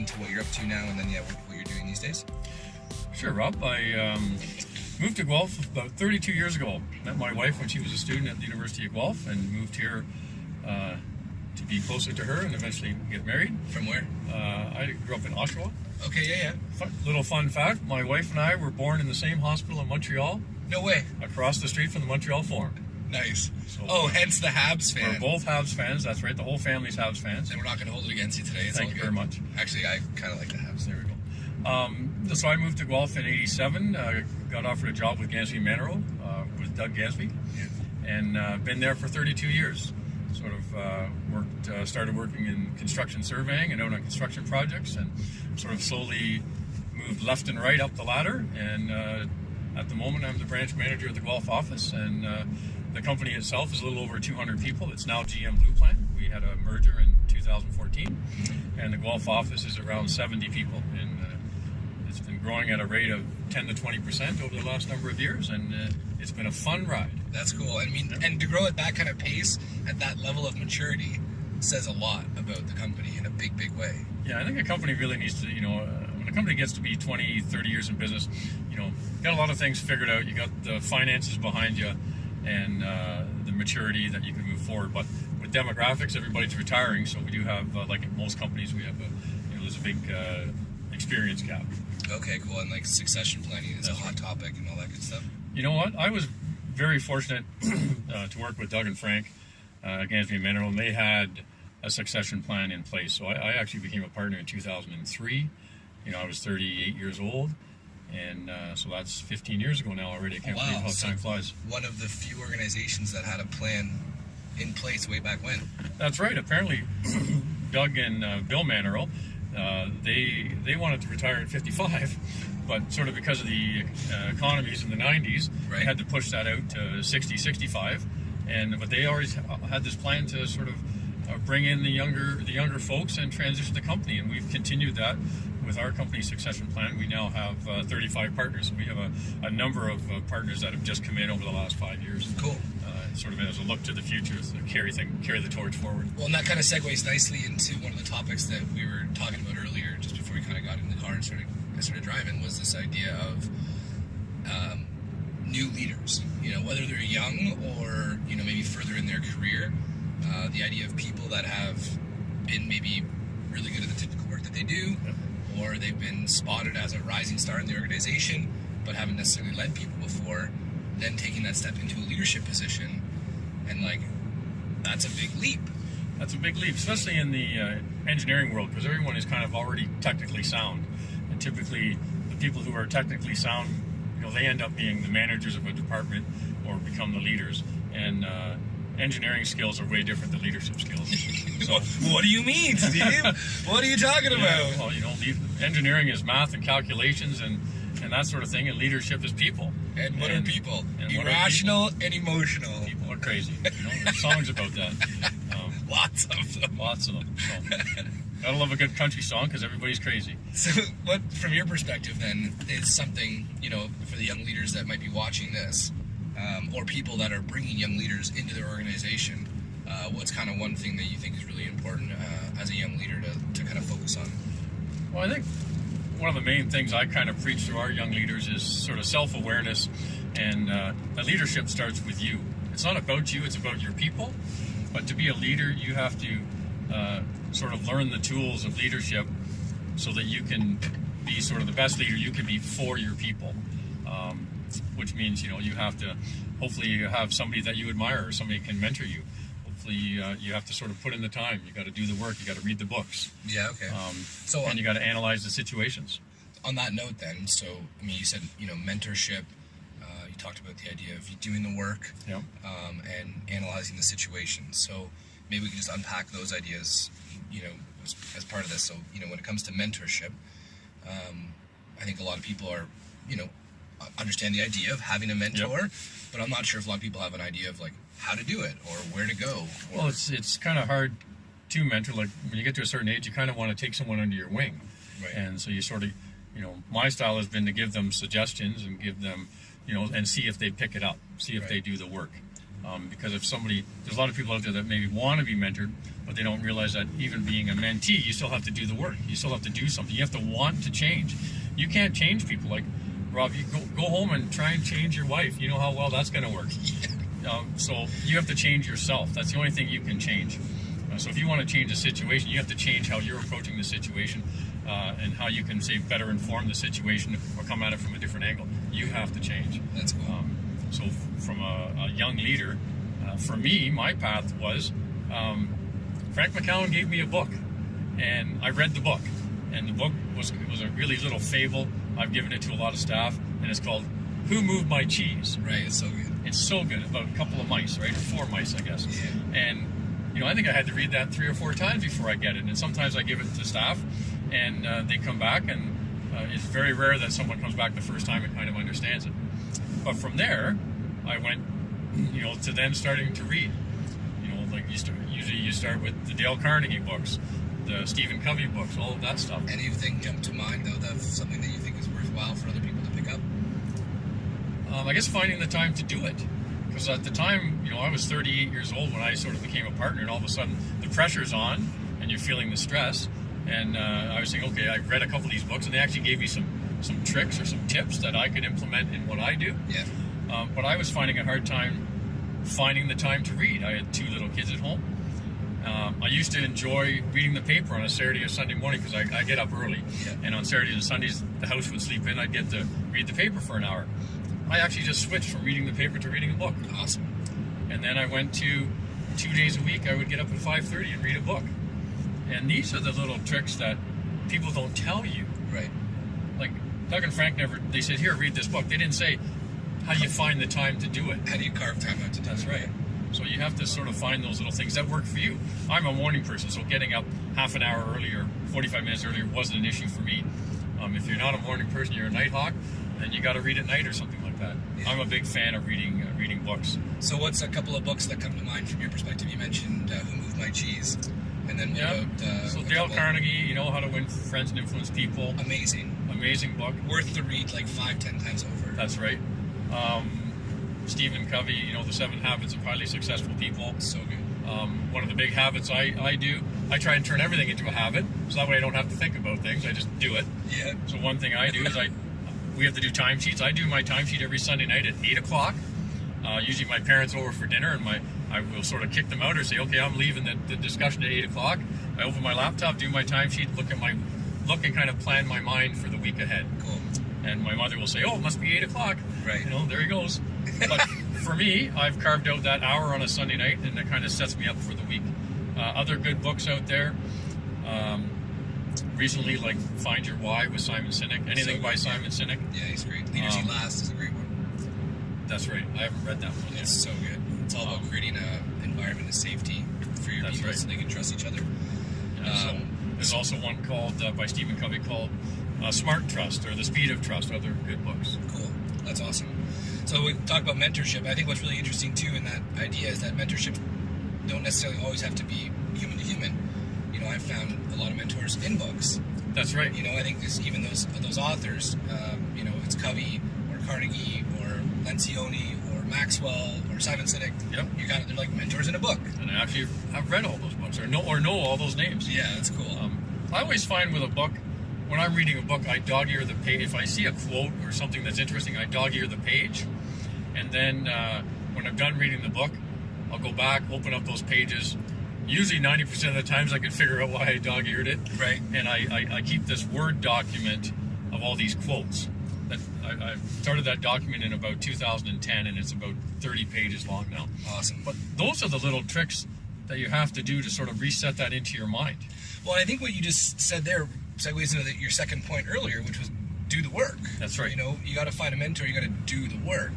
into what you're up to now, and then yeah, what, what you're doing these days? Sure, Rob. I um, moved to Guelph about 32 years ago. Met my wife when she was a student at the University of Guelph, and moved here uh, to be closer to her and eventually get married. From where? Uh, I grew up in Oshawa. Okay, yeah, yeah. Fun, little fun fact: my wife and I were born in the same hospital in Montreal, No way. across the street from the Montreal Forum. Nice. So- oh, hence the Habs We're both Habs fans. That's right. The whole family's Habs fans. And we're not going to hold it against you today. It's Thank you good. very much. Actually, I kind of like the Habs. There we go. Um, so I moved to Guelph in '87. Uh, got offered a job with Gamsby Mannerow uh, with Doug Gamsby, Yeah. and uh, been there for 32 years. Sort of uh, worked, uh, started working in construction surveying and out on construction projects, and sort of slowly moved left and right up the ladder. And uh, at the moment, I'm the branch manager of the Guelph office, and uh, the company itself is a little over 200 people. It's now GM BluePlan. We had a merger in 2014, and the Guelph office is around 70 people. And uh, it's been growing at a rate of 10 to 20 percent over the last number of years, and uh, it's been a fun ride. That's cool. I mean, and to grow at that kind of pace, at that level of maturity, says a lot about the company in a big, big way. Yeah, I think a company really needs to, you know, uh, when a company gets to be 20, 30 years in business, you know, you got a lot of things figured out. You got the finances behind you and uh, the maturity that you can move forward. But with demographics, everybody's retiring, so we do have, uh, like most companies, we have a, you know, there's a big uh, experience gap. Okay, cool. And like succession planning is a That's hot topic and all that good stuff. You know what? I was very fortunate uh, to work with Doug and Frank uh, at Gamsby Mannerow, and they had a succession plan in place. So I, I actually became a partner in 2003. You know, I was 38 years old, and uh, so that's 15 years ago now already. I can't Wow, believe how so- time flies. One of the few organizations that had a plan in place way back when. That's right. Apparently, Doug and uh, Bill Mannerow, uh, they they wanted to retire at 55, but sort of because of the uh, economies in the 90s, Right. they had to push that out to 60, 65. And but they always had this plan to sort of uh, bring in the younger the younger folks and transition the company, and we've continued that. With our company succession plan, we now have uh, 35 partners. We have a, a number of uh, partners that have just come in over the last five years. Cool. Uh, sort of as a look to the future, to carry thing, carry the torch forward. Well, and that kind of segues nicely into one of the topics that we were talking about earlier, just before we kind of got in the car and started started driving, was this idea of um, new leaders. You know, whether they're young or you know maybe further in their career, uh, the idea of people that have been maybe really good at the typical work that they do, or they've been spotted as a rising star in the organization, but haven't necessarily led people before, then taking that step into a leadership position, and like that's a big leap. That's a big leap, especially in the uh, engineering world, because everyone is kind of already technically sound, and typically the people who are technically sound, you know, they end up being the managers of a department or become the leaders. And uh, engineering skills are way different than leadership skills. So, what do you mean, Steve? what are you talking yeah, about? well, you know, engineering is math and calculations and and that sort of thing, and leadership is people. And what are people? and what are Irrational and emotional. People are crazy. You know, there's songs about that. Um, Lots of them. lots of them. So, gotta love a good country song because everybody's crazy. So, what, from your perspective, then, is something you know for the young leaders that might be watching this, um, or people that are bringing young leaders into their organization? Uh, what's kind of one thing that you think is really important uh, as a young leader to, to kind of focus on? Well, I think one of the main things I kind of preach to our young leaders is sort of self awareness, and uh, leadership starts with you. It's not about you, it's about your people. But to be a leader, you have to uh, sort of learn the tools of leadership so that you can be sort of the best leader you can be for your people. Which means, you know, you have to hopefully you have somebody that you admire or somebody can mentor you. Hopefully, uh, you have to sort of put in the time. You got to do the work. You got to read the books. Yeah. Okay. Um, so and you got to analyze the situations. on that note, then, so I mean, you said you know mentorship. Uh, you talked about the idea of you doing the work Yeah. um, and analyzing the situation. So maybe we can just unpack those ideas, you know, as, as part of this. So you know, when it comes to mentorship, um, I think a lot of people are, you know, understand the idea of having a mentor, but I'm not sure if a lot of people have an idea of like how to do it or where to go. Or, Well, it's it's kind of hard to mentor. Like when you get to a certain age, you kind of want to take someone under your wing, Right. and so you sort of, you know, my style has been to give them suggestions and give them, you know, and see if they pick it up, see if Right. they do the work. Um, because if somebody, there's a lot of people out there that maybe want to be mentored, but they don't realize that even being a mentee, you still have to do the work. You still have to do something. You have to want to change. You can't change people. Like Rob, you go, go home and try and change your wife. You know how well that's going to work. Um, so you have to change yourself. That's the only thing you can change. Uh, so if you want to change the situation, you have to change how you're approaching the situation uh, and how you can say better inform the situation or come at it from a different angle. You have to change. That's cool. Um, so from a, a young leader, uh, for me, my path was um, Frank McCowan gave me a book, and I read the book, and the book was was a really little fable. I've given it to a lot of staff, and it's called "Who Moved My Cheese." right, it's so good. It's so good about a couple of mice, right? Four mice, I guess. Yeah. And you know, I think I had to read that three or four times before I get it. And sometimes I give it to staff, and uh, they come back, and uh, it's very rare that someone comes back the first time and kind of understands it. But from there, I went, you know, to then starting to read. You know, like you start, usually you start with the Dale Carnegie books, the Stephen Covey books, all of that stuff. Anything jump to mind though? That's something that you worthwhile for other people to pick up. Um, I guess finding the time to do it. Because at the time, you know, I was 38 years old when I sort of became a partner, and all of a sudden the pressure's on, and you're feeling the stress. And uh, I was saying, okay, I read a couple of these books, and they actually gave me some some tricks or some tips that I could implement in what I do. Yeah. Um, but I was finding a hard time finding the time to read. I had two little kids at home. Um, I used to enjoy reading the paper on a Saturday or Sunday morning because I, I get up early. Yeah. And on Saturdays and Sundays, the house would sleep in. I'd get to read the paper for an hour. I actually just switched from reading the paper to reading a book. Awesome. And then I went to two days a week. I would get up at 5:30 and read a book. And these are the little tricks that people don't tell you. Right. Like Doug and Frank never. They said, "Here, read this book." They didn't say, "How do you find the time to do it?" How do you carve time out to do That's it? right. You have to sort of find those little things that work for you. I'm a morning person, so getting up half an hour earlier, 45 minutes earlier, wasn't an issue for me. Um, if you're not a morning person, you're a night hawk, then you got to read at night or something like that. Yeah. I'm a big fan of reading uh, reading books. So, what's a couple of books that come to mind from your perspective? You mentioned uh, Who Moved My Cheese, and then what Yeah. about uh, so Dale Carnegie, you know how to win friends and influence people. Amazing, Amazing book. worth to read like five, ten times over. That's right. Um, Stephen Covey, you know the Seven Habits of Highly Successful People. so good. Um, one of the big habits I, I do, I try and turn everything into a habit, so that way I don't have to think about things. I just do it. Yeah. So one thing I do is I, we have to do timesheets. I do my timesheet every Sunday night at eight o'clock. Uh, usually my parents over for dinner, and my I will sort of kick them out or say, okay, I'm leaving the, the discussion at eight o'clock. I open my laptop, do my timesheet, look at my look and kind of plan my mind for the week ahead. Cool. And my mother will say, oh, it must be eight o'clock. Right. You know, there he goes. But for me, I've carved out that hour on a Sunday night, and it kind of sets me up for the week. Uh, other good books out there. Um, recently, like Find Your Why with Simon Sinek. Anything So by. Simon Sinek. Yeah, he's great. Leaders Um, Last is a great one. That's right. I haven't read that one yet. It's so good. It's all about Um, creating an environment of safety for your people right. so they can trust each other. Yeah, so um, there's also one called uh, by Stephen Covey called uh, Smart Trust or The Speed of Trust. Other good books. Cool. That's awesome. So we talk about mentorship. I think what's really interesting too in that idea is that mentorship don't necessarily always have to be human to human. You know, I've found a lot of mentors in books. That's right. You know, I think this, even those those authors, um, you know, it's Covey or Carnegie or Lencioni or Maxwell or Simon Sinek. Yep. You got they're like mentors in a book. And I actually have read all those books or know or know all those names. Yeah, that's cool. Um, I always find with a book, when I'm reading a book, I dog ear the page. If I see a quote or something that's interesting, I dog ear the page. And then uh, when I'm done reading the book, I'll go back, open up those pages. Usually 90% of the times I can figure out why I dog eared it. Right. And I, I, I keep this Word document of all these quotes. That I, I started that document in about 2010, and it's about 30 pages long now. awesome. But those are the little tricks that you have to do to sort of reset that into your mind. Well, I think what you just said there segues into the, your second point earlier, which was do the work. That's right. You know, you got to find a mentor. You got to do the work.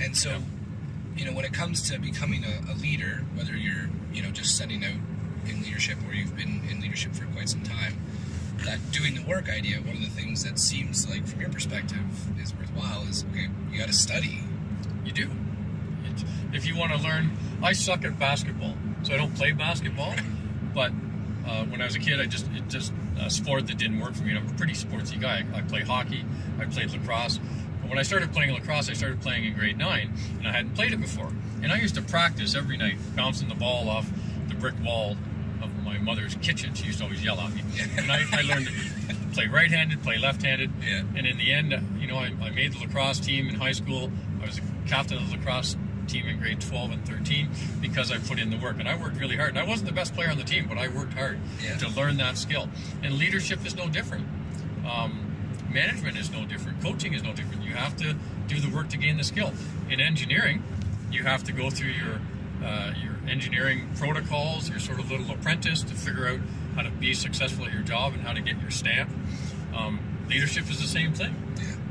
And so, Yeah. you know, when it comes to becoming a, a leader, whether you're, you know, just setting out in leadership or you've been in leadership for quite some time, that doing the work idea, one of the things that seems like, from your perspective, is worthwhile is okay. You got to study. You do. It, if you want to learn, I suck at basketball, so I don't play basketball. But uh, when I was a kid, I just it just a sport that didn't work for me. And I'm a pretty sportsy guy. I, I play hockey. I played lacrosse. But when I started playing lacrosse, I started playing in grade nine, and I hadn't played it before. And I used to practice every night, bouncing the ball off the brick wall of my mother's kitchen. She used to always yell at me. And I, I learned to play right-handed, play left-handed. Yeah. And in the end, you know, I, I made the lacrosse team in high school. I was a captain of the lacrosse team in grade 12 and 13 because I put in the work and I worked really hard. And I wasn't the best player on the team, but I worked hard Yeah. to learn that skill. And leadership is no different. Um, management is no different. Coaching is no different. You have to do the work to gain the skill. In engineering, you have to go through your uh, your engineering protocols, your sort of little apprentice to figure out how to be successful at your job and how to get your stamp. Um, leadership is the same thing.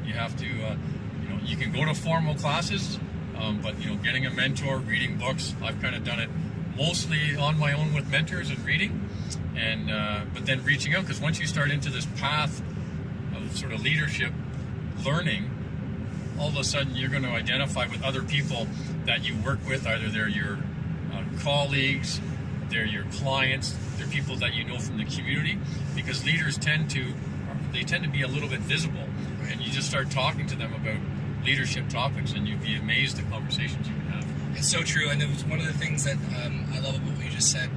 You have to, uh, you know, you can go to formal classes, um, but you know, getting a mentor, reading books. I've kind of done it mostly on my own with mentors and reading, and uh, but then reaching out because once you start into this path sort of leadership, learning, all of a sudden you're going to identify with other people that you work with. Either they're your uh, colleagues, they're your clients, they're people that you know from the community, because leaders tend to they tend to be a little bit visible, and you just start talking to them about leadership topics, and you'd be amazed at conversations you can have. It's so true, and it was one of the things that um, I love about what you just said.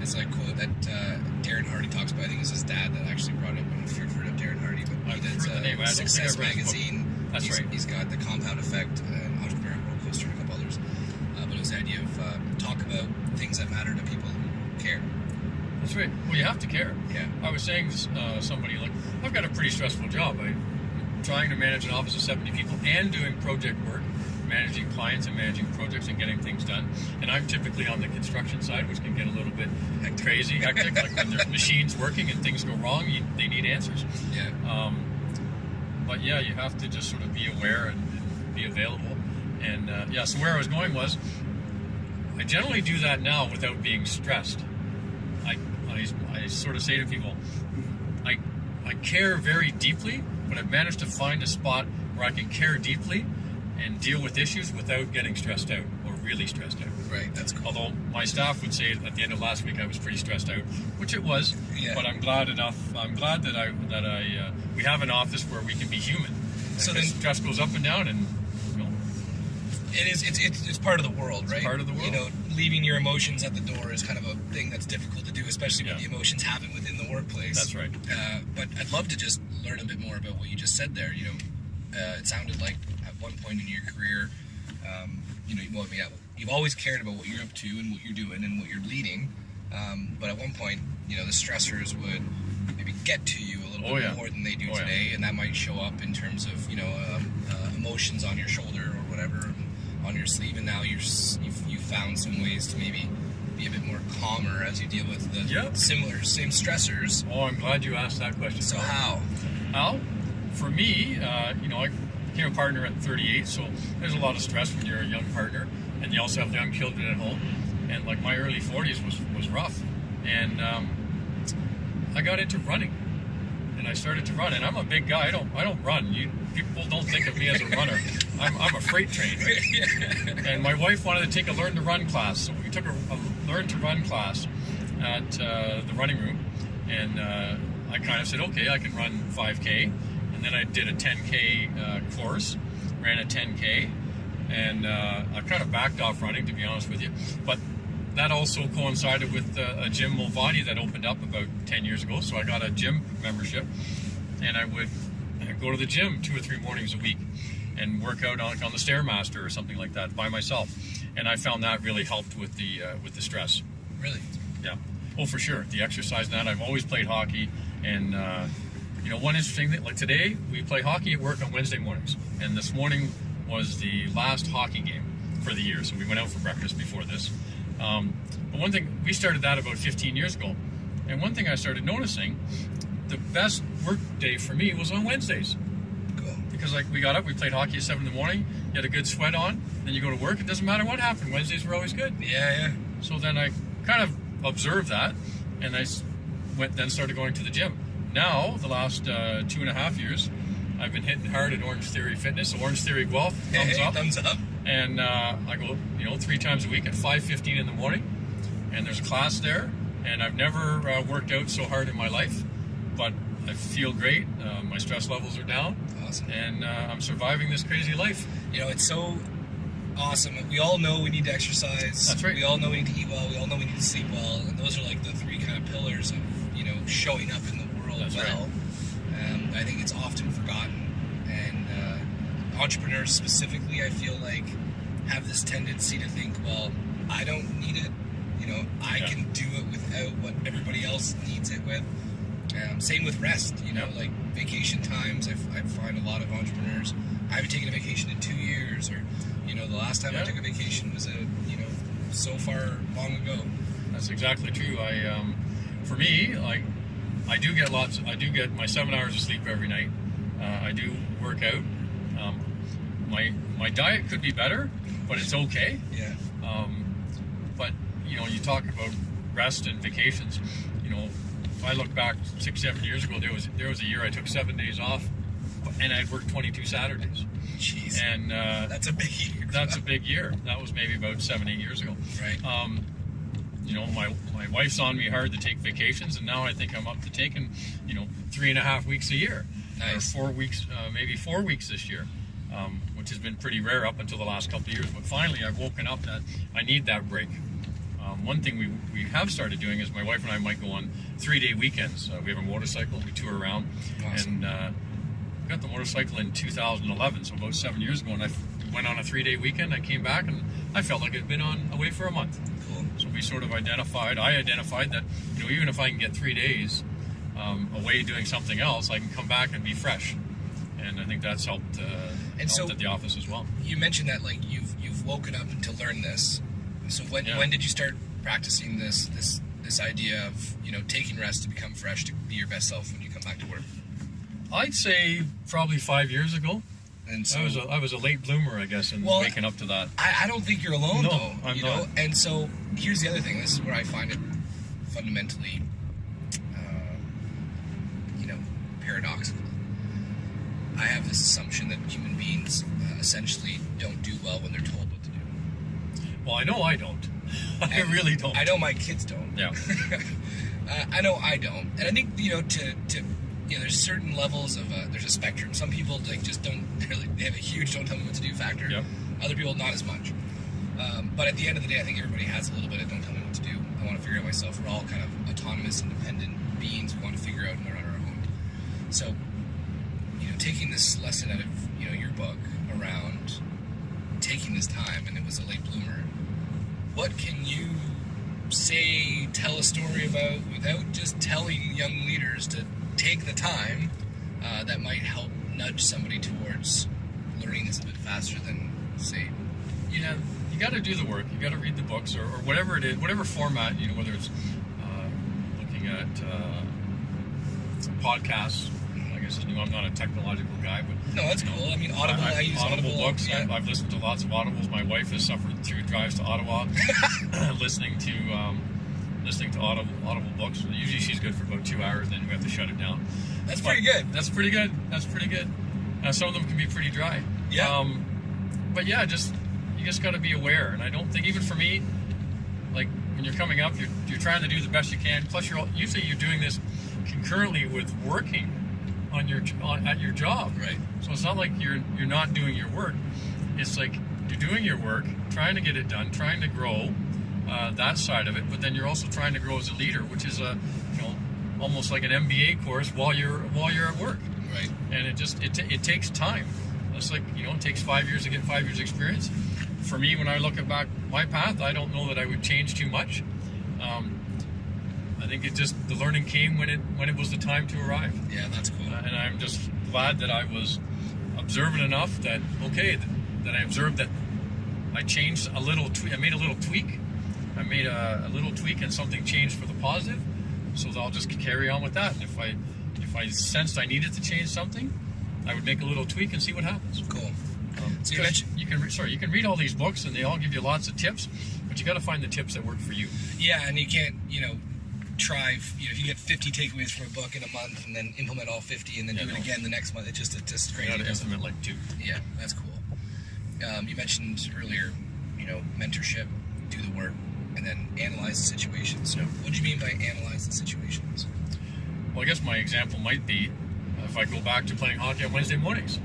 It's like quote that uh, Darren Hardy talks about. I think it's his dad that actually brought it. I don't know if you've heard of Darren Hardy, but he I've does heard the name. I uh, don't think Success I've read his book. Magazine. That's he's, right. He's got the Compound Effect, and Entrepreneur Roller Coaster, and a couple others. Uh, but it was the idea of uh, talk about things that matter to people who care. That's right. Well, you have to care. Yeah. I was saying to uh, somebody, like, I've got a pretty stressful job. I'm trying to manage an office of 70 people and doing project work, managing clients and managing projects and getting things done. And I'm typically on the construction side, which can get a little bit crazy, hectic. like when there's machines working and things go wrong, you, they need answers. Yeah. Um, but yeah, you have to just sort of be aware and, and be available. And uh, yeah, so where I was going was, I generally do that now without being stressed. I, I, I sort of say to people, I, I care very deeply, but I've managed to find a spot where I can care deeply and deal with issues without getting stressed out or really stressed out. Right. That's cool. Although my staff would say at the end of last week I was pretty stressed out, which it was. Yeah. But I'm glad enough. I'm glad that I that I uh, we have an office where we can be human. So then- stress goes up and down, and you know, It is. It's, it's, it's part of the world, right? part of the world. You know, leaving your emotions at the door is kind of a thing that's difficult to do, especially when the emotions happen within the workplace. That's right. Uh, but I'd love to just learn a bit more about what you just said there. You know, uh, it sounded like at one point in your career, um, you know, well, yeah, you've always cared about what you're up to and what you're doing and what you're leading. Um, but at one point, you know, the stressors would maybe get to you a little Oh, bit yeah. more than they do Oh, yeah. today, and that might show up in terms of you know um, uh, emotions on your shoulder or whatever on your sleeve. And now you're you've, you've found some ways to maybe be a bit more calmer as you deal with the Yep. similar same stressors. oh, I'm glad you asked that question. So how? Al, for me, uh, you know, I became a partner at 38, so there's a lot of stress when you're a young partner, and you also have young children at home. And like my early 40s was was rough, and um, I got into running, and I started to run. And I'm a big guy. I don't I don't run. You people don't think of me as a runner. I'm, I'm a freight train. And my wife wanted to take a learn to run class, so we took a, a learn to run class at uh, the running room, and uh, I kind of said, okay, I can run 5K, and then I did a 10K uh, course, ran a 10K, and uh, I kind of backed off running, to be honest with you, but that also coincided with uh, a gym Mulvani that opened up about 10 years ago, so I got a gym membership, and I would go to the gym two or three mornings a week and work out on, on the stairmaster or something like that by myself and i found that really helped with the uh, with the stress. Really? yeah. Oh for sure. The exercise and that i've always played hockey and uh, you know one interesting thing like today we play hockey at work on wednesday mornings and this morning was the last hockey game for the year so we went out for breakfast before this um, but one thing we started that about 15 years ago and one thing i started noticing the best work day for me was on wednesdays because like we got up, we played hockey at seven in the morning. You had a good sweat on. Then you go to work. It doesn't matter what happened. Wednesdays were always good. Yeah, yeah. So then I kind of observed that, and I went then started going to the gym. Now the last uh, two and a half years, I've been hitting hard at Orange Theory Fitness. Orange Theory Guelph, thumbs Hey, up. Thumbs up. And uh, I go, you know, three times a week at 5:15 in the morning, and there's a class there. And I've never uh, worked out so hard in my life, but I feel great. Uh, my stress levels are down Awesome. and uh, I'm surviving this crazy life. You know, it's so awesome. We all know we need to exercise. That's right. We all know we need to eat well. We all know we need to sleep well, and those are like the three kind of pillars of you know showing up in the world That's well. Um, I think it's often forgotten, and uh, entrepreneurs specifically, I feel like, have this tendency to think, well, I don't need it. You know, I Yeah. can do it without what everybody else needs it with. Um, same with rest. You know, Yeah. like vacation times. I, f- I find a lot of entrepreneurs. I haven't taken a vacation in two years, or you know, the last time I took a vacation was a you know so far long ago. That's exactly true. I, um, for me, like, I do get lots. I do get my seven hours of sleep every night. Uh, I do work out. Um, my my diet could be better, but it's okay. Yeah. Um, but you know, you talk about rest and vacations. You know, if I look back six, seven years ago, there was there was a year I took seven days off, and I'd worked 22 Saturdays, Jeez. and uh, That's a big year. that's a big year. That was maybe about seven, eight years ago. right. Um, you know, my my wife's on me hard to take vacations, and now I think I'm up to taking, you know, three and a half weeks a year, Nice. or four weeks, uh, maybe four weeks this year, um, which has been pretty rare up until the last couple of years. But finally, I've woken up that I need that break. Um, one thing we, we have started doing is my wife and I might go on three day weekends. Uh, we have a motorcycle, we tour around, Awesome. and uh, got the motorcycle in 2011, so about seven years ago. And I went on a three day weekend. I came back and I felt like I'd been on away for a month. So we sort of identified, I identified that, you know, even if I can get three days um, away doing something else, I can come back and be fresh. And I think that's helped, uh, helped so- at the office as well. You mentioned that like you've you've woken up to learn this. So when Yeah. when did you start practicing this this this idea of you know taking rest to become fresh to be your best self when you come back to work? I'd say probably five years ago. And so I was a, I was a late bloomer, I guess, in Well, waking up to that. I, I don't think you're alone No, though. I'm you know, not. and so here's the other thing. This is where I find it fundamentally, uh, you know, paradoxical. I have this assumption that human beings uh, essentially don't do well when they're told what to do. Well, I know I don't. I And really don't. I know my kids don't. Yeah. uh, I know I don't, and I think you know to to you know there's certain levels of uh, there's a spectrum. Some people like just don't really they have a huge don't tell me what to do factor. Yep. Other people not as much. Um, but at the end of the day, I think everybody has a little bit of don't tell me what to do. I want to figure out myself. We're all kind of autonomous, independent beings. We want to figure out and learn on our own. So, you know, taking this lesson out of you know your book around taking this time, and it was a late bloomer. What can you say, tell a story about without just telling young leaders to take the time uh, that might help nudge somebody towards learning this a bit faster than, say, you know, you got to do the work. You got to read the books or, or whatever it is, whatever format. You know, whether it's uh, looking at uh, podcasts. I guess you know, I'm not a technological guy, but no, that's cool. I mean, Audible, I, I- use Audible, Audible. books. Yeah. I've, I've listened to lots of Audibles. My wife has suffered through drives to Ottawa, listening to um, listening to Audible Audible books. Usually, she's good for about two hours, then we have to shut it down. That's But pretty good. That's pretty good. That's pretty good. Uh, some of them can be pretty dry. Yeah. Um, but yeah, just you just got to be aware. And I don't think even for me, like when you're coming up, you're, you're trying to do the best you can. Plus, you're all- usually you're doing this concurrently with working on your on, at your job. Right. So it's not like you're you're not doing your work. It's like you're doing your work, trying to get it done, trying to grow uh, that side of it. But then you're also trying to grow as a leader, which is a you know almost like an MBA course while you're while you're at work. Right. And it just it, it takes time. It's like you know it takes five years to get five years experience. For me, when I look at back my path, I don't know that I would change too much. Um, I think it just the learning came when it when it was the time to arrive. Yeah, that's cool. Uh, and I'm just glad that I was observant enough that okay that, that I observed that I changed a little. I made a little tweak. I made a, a little tweak and something changed for the positive. So I'll just carry on with that. And if I if I sensed I needed to change something, I would make a little tweak and see what happens. Cool. Um, So you mentioned- you can sorry you can read all these books and they all give you lots of tips, but you got to find the tips that work for you. Yeah, and you can't, you know, try. You know, if you get 50 takeaways from a book in a month and then implement all 50 and then Yeah, do it again the next month, it just it's just You got to implement like two. Yeah, that's cool. Um, you mentioned earlier, you know, mentorship, do the work, and then analyze the situations. So, what do you mean by analyze the situations? Well, I guess my example might be uh, if I go back to playing hockey on Wednesday mornings.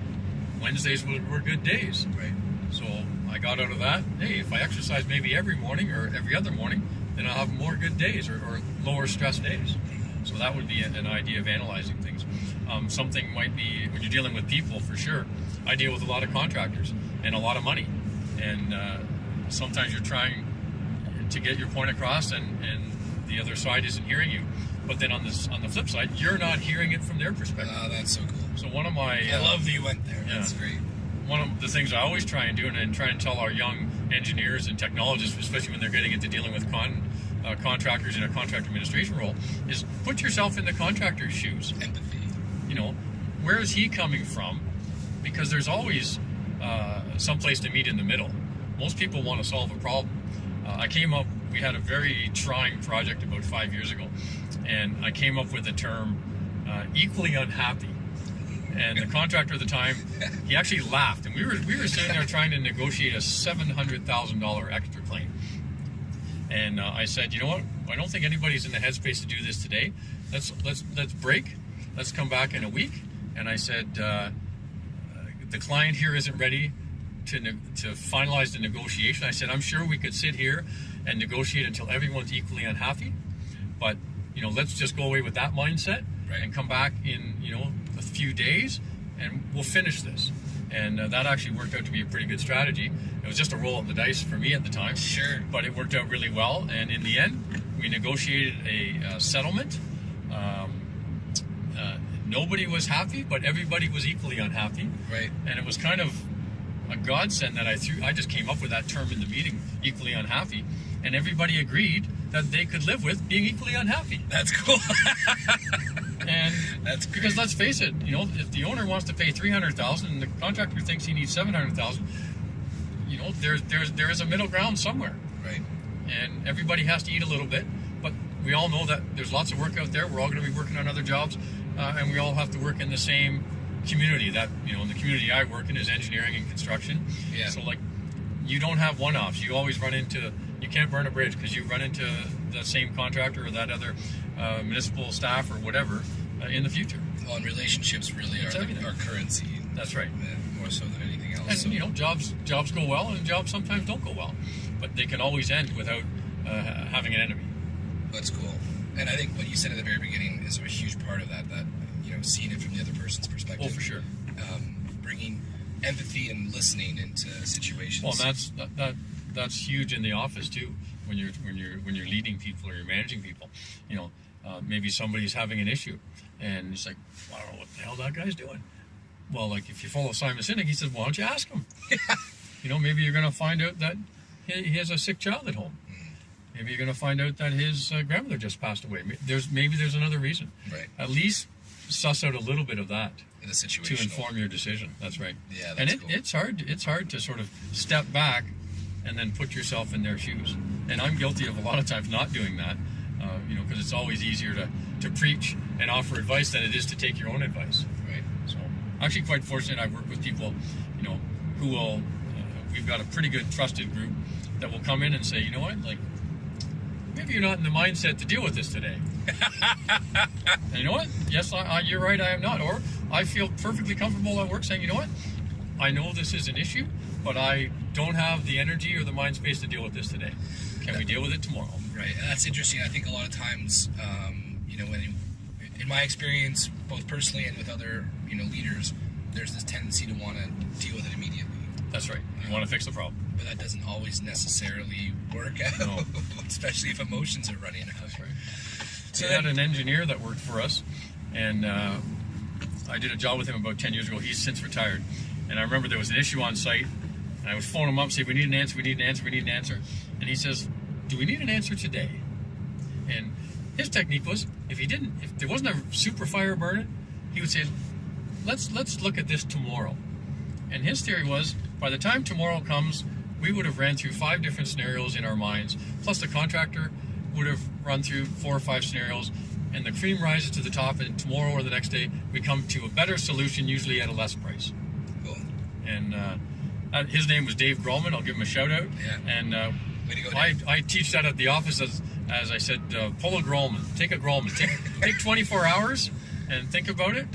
Wednesdays were, were good days, Right. so I got out of that, hey, if I exercise maybe every morning or every other morning, then I'll have more good days or, or lower stress days. So that would be an, an idea of analyzing things. Um, something might be when you're dealing with people for sure. I deal with a lot of contractors and a lot of money, and uh, sometimes you're trying to get your point across, and, and the other side isn't hearing you. But then on this on the flip side, you're not hearing it from their perspective. Oh, that's so cool. So one of my I uh, love that you went there. Yeah. That's great. one of the things I always try and do, and, and try and tell our young engineers and technologists, especially when they're getting into dealing with con, uh, contractors in a contract administration role, is put yourself in the contractor's shoes. Empathy. You know, where is he coming from? Because there's always uh, some place to meet in the middle. Most people want to solve a problem. Uh, I came up, we had a very trying project about five years ago, and I came up with the term uh, equally unhappy. And the contractor at the time, he actually laughed, and we were we were sitting there trying to negotiate a seven hundred thousand dollar extra claim. And uh, I said, you know what? I don't think anybody's in the headspace to do this today. Let's let's let's break. Let's come back in a week. And I said, uh, the client here isn't ready to to finalize the negotiation. I said, I'm sure we could sit here and negotiate until everyone's equally unhappy, but you know, let's just go away with that mindset Right. and come back in you know a few days, and we'll finish this. And uh, that actually worked out to be a pretty good strategy. It was just a roll of the dice for me at the time Sure. but it worked out really well. And in the end, we negotiated a uh, settlement. Um, uh, nobody was happy, but everybody was equally unhappy. Right. And it was kind of a godsend that I threw. I just came up with that term in the meeting, equally unhappy, and everybody agreed that they could live with being equally unhappy. That's cool. And That's great. because let's face it, you know, if the owner wants to pay three hundred thousand and the contractor thinks he needs seven hundred thousand, you know, there's there's there is a middle ground somewhere right. and everybody has to eat a little bit. But we all know that there's lots of work out there. We're all going to be working on other jobs, uh, and we all have to work in the same community. That you know, in the community I work in is engineering and construction. Yeah. So like, you don't have one-offs. You always run into. You can't burn a bridge because you run into the same contractor or that other uh, municipal staff or whatever uh, in the future. Well, and relationships really are everything. our currency, That's right. more so than anything else. And So- you know, jobs jobs go well, and jobs sometimes don't go well, but they can always end without uh, having an enemy. That's cool. And I think what you said at the very beginning is a huge part of that. That know, seeing it from the other person's perspective. Oh, for sure. Um, bringing empathy and listening into situations. Well, that's that, that that's huge in the office too. When you're when you're when you're leading people or you're managing people, you know, uh, maybe somebody's having an issue, and it's like, I don't know what the hell that guy's doing. Well, like if you follow Simon Sinek, he says, why don't you ask him? you know, maybe you're going to find out that he, he has a sick child at home. Maybe you're going to find out that his uh, grandmother just passed away. There's maybe there's another reason. right At least suss out a little bit of that in the to inform your decision. That's right. Yeah, and it, cool. it's hard. It's hard to sort of step back and then put yourself in their shoes. And I'm guilty of a lot of times not doing that. Uh, you know, because it's always easier to to preach and offer advice than it is to take your own advice. Right. So, actually, quite fortunate. I've worked with people, you know, who will. Uh, we've got a pretty good trusted group that will come in and say, you know what, like. Maybe you're not in the mindset to deal with this today. You know what? Yes, I, I, you're right. I am not. Or I feel perfectly comfortable at work saying, you know what? I know this is an issue, but I don't have the energy or the mind space to deal with this today. Can we deal with it tomorrow? Right, and that's interesting. I think a lot of times, um, you know, when in my experience, both personally and with other, you know, leaders, there's this tendency to want to deal with it immediately, That's right. You want to fix the problem. But that doesn't always necessarily work out, No. especially if emotions are running out. Right. So we had an engineer that worked for us, and uh, I did a job with him about 10 years ago. He's since retired. And I remember there was an issue on site, and I would phone him up, say, We need an answer, we need an answer, we need an answer. And he says, Do we need an answer today? And his technique was if he didn't, if there wasn't a super fire burning, he would say, Let's let's look at this tomorrow. And his theory was by the time tomorrow comes, we would have ran through five different scenarios in our minds, plus the contractor would have run through four or five scenarios, and the cream rises to the top, and tomorrow or the next day, we come to a better solution, usually at a less price. Cool. And uh, uh, his name was Dave Grolman. I'll give him a shout out. Yeah. And uh, go, I, I teach that at the office as, as I said, uh, pull a Grolman. Take a Grolman. Take, take 24 hours and think about it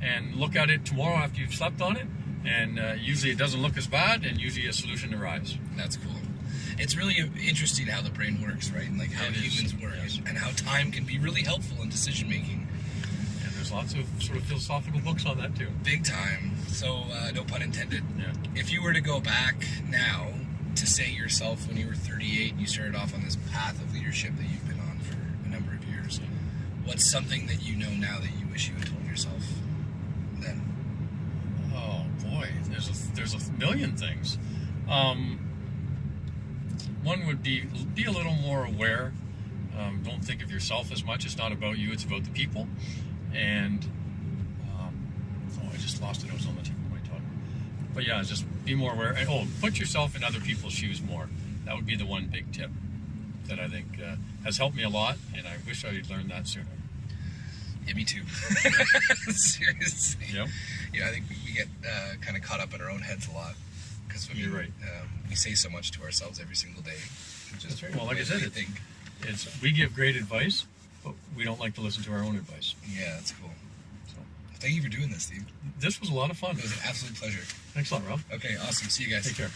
and look at it tomorrow after you've slept on it and uh, usually it doesn't look as bad, and usually a solution arrives. That's cool. It's really interesting how the brain works, right? And like how It is, humans work, yes. and how time can be really helpful in decision making. And there's lots of sort of philosophical books on that too. Big time. So, uh, no pun intended. Yeah. If you were to go back now to say yourself when you were 38 and you started off on this path of leadership that you've been on for a number of years, what's something that you know now that you wish you had told yourself then? Oh boy, there's a, million things. Um, one would be be a little more aware. Um, don't think of yourself as much. It's not about you. It's about the people. And um, oh, I just lost it. I was on the tip of my tongue. But yeah, just be more aware. And oh, put yourself in other people's shoes more. That would be the one big tip that I think uh, has helped me a lot. And I wish I had learned that sooner. Yeah, me too. Seriously. Yep. Yeah, I think we, we get uh, kind of caught up in our own heads a lot because You're right. Um, we say so much to ourselves every single day. Just right. Well, like I said, we think. It's we give great advice, but we don't like to listen to our own advice. Yeah, that's cool. So Thank you for doing this, Steve. this was a lot of fun. It was an absolute pleasure. Thanks a lot, Rob. Okay, awesome. See you guys. Take care.